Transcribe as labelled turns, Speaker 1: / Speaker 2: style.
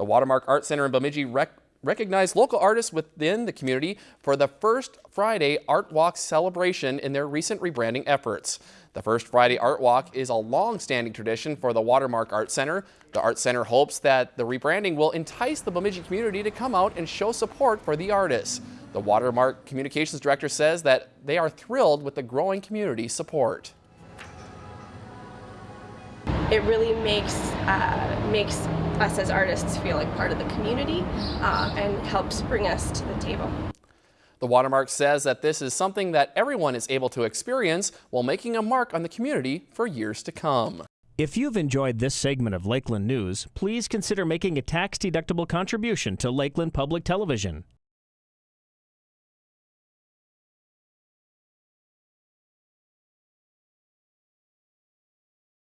Speaker 1: The Watermark Art Center in Bemidji rec recognized local artists within the community for the first Friday Art Walk celebration in their recent rebranding efforts. The First Friday Art Walk is a long-standing tradition for the Watermark Art Center. The Art Center hopes that the rebranding will entice the Bemidji community to come out and show support for the artists. The Watermark Communications Director says that they are thrilled with the growing community support.
Speaker 2: It really makes uh, makes us as artists feel like part of the community uh, and helps bring us to the table.
Speaker 1: The Watermark says that this is something that everyone is able to experience while making a mark on the community for years to come.
Speaker 3: If you've enjoyed this segment of Lakeland News, please consider making a tax-deductible contribution to Lakeland Public Television.